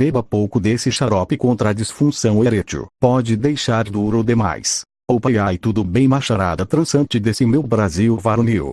Beba pouco desse xarope contra a disfunção erétil. Pode deixar duro demais. Opa e tudo bem macharada transante desse meu Brasil varonil.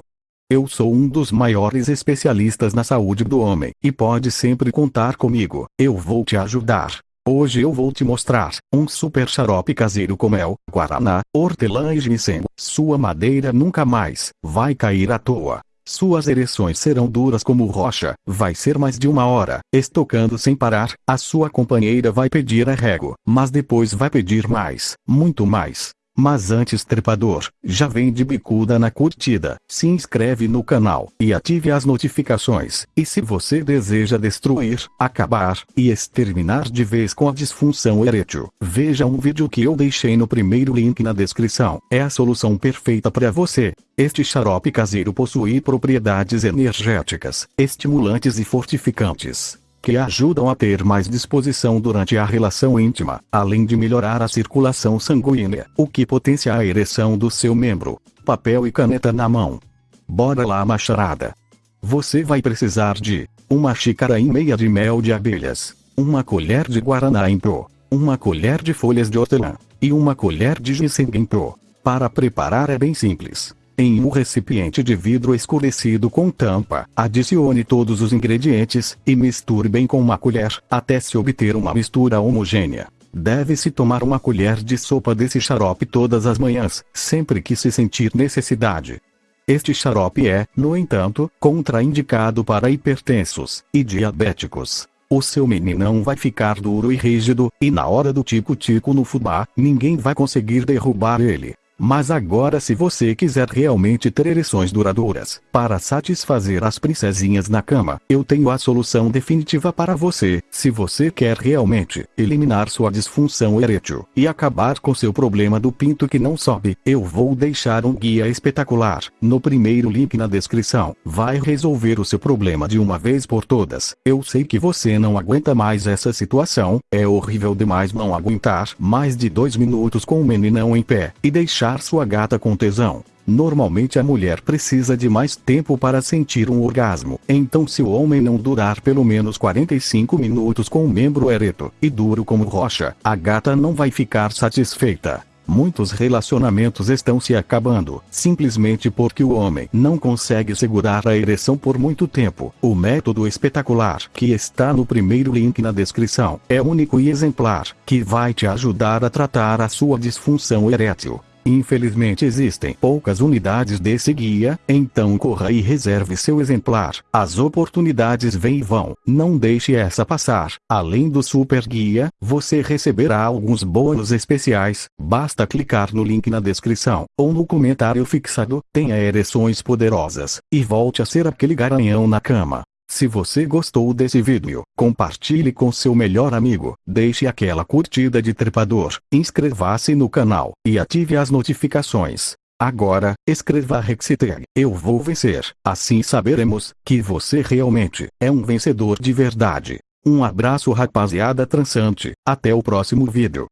Eu sou um dos maiores especialistas na saúde do homem, e pode sempre contar comigo, eu vou te ajudar. Hoje eu vou te mostrar, um super xarope caseiro com mel, guaraná, hortelã e ginseng. Sua madeira nunca mais, vai cair à toa. Suas ereções serão duras como rocha, vai ser mais de uma hora, estocando sem parar, a sua companheira vai pedir arrego, mas depois vai pedir mais, muito mais. Mas antes trepador, já vem de bicuda na curtida, se inscreve no canal e ative as notificações. E se você deseja destruir, acabar e exterminar de vez com a disfunção erétil, veja um vídeo que eu deixei no primeiro link na descrição. É a solução perfeita para você. Este xarope caseiro possui propriedades energéticas, estimulantes e fortificantes que ajudam a ter mais disposição durante a relação íntima, além de melhorar a circulação sanguínea, o que potencia a ereção do seu membro. Papel e caneta na mão. Bora lá macharada. Você vai precisar de uma xícara e meia de mel de abelhas, uma colher de guaraná em pó, uma colher de folhas de hortelã e uma colher de ginseng em pó. Para preparar é bem simples. Em um recipiente de vidro escurecido com tampa, adicione todos os ingredientes e misture bem com uma colher, até se obter uma mistura homogênea. Deve-se tomar uma colher de sopa desse xarope todas as manhãs, sempre que se sentir necessidade. Este xarope é, no entanto, contraindicado para hipertensos e diabéticos. O seu meninão vai ficar duro e rígido, e na hora do tico-tico no fubá, ninguém vai conseguir derrubar ele. Mas agora se você quiser realmente ter ereções duradouras, para satisfazer as princesinhas na cama, eu tenho a solução definitiva para você. Se você quer realmente eliminar sua disfunção erétil e acabar com seu problema do pinto que não sobe, eu vou deixar um guia espetacular, no primeiro link na descrição. Vai resolver o seu problema de uma vez por todas. Eu sei que você não aguenta mais essa situação, é horrível demais não aguentar mais de dois minutos com o meninão em pé, e deixar deixar sua gata com tesão. Normalmente a mulher precisa de mais tempo para sentir um orgasmo. Então se o homem não durar pelo menos 45 minutos com o membro ereto e duro como rocha, a gata não vai ficar satisfeita. Muitos relacionamentos estão se acabando, simplesmente porque o homem não consegue segurar a ereção por muito tempo. O método espetacular, que está no primeiro link na descrição, é único e exemplar, que vai te ajudar a tratar a sua disfunção erétil. Infelizmente existem poucas unidades desse guia, então corra e reserve seu exemplar. As oportunidades vêm e vão, não deixe essa passar. Além do super guia, você receberá alguns bônus especiais, basta clicar no link na descrição, ou no comentário fixado, tenha ereções poderosas, e volte a ser aquele garanhão na cama. Se você gostou desse vídeo, compartilhe com seu melhor amigo, deixe aquela curtida de trepador, inscreva-se no canal, e ative as notificações. Agora, escreva a hashtag Eu Vou Vencer, assim saberemos que você realmente é um vencedor de verdade. Um abraço rapaziada transante, até o próximo vídeo.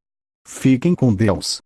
Fiquem com Deus.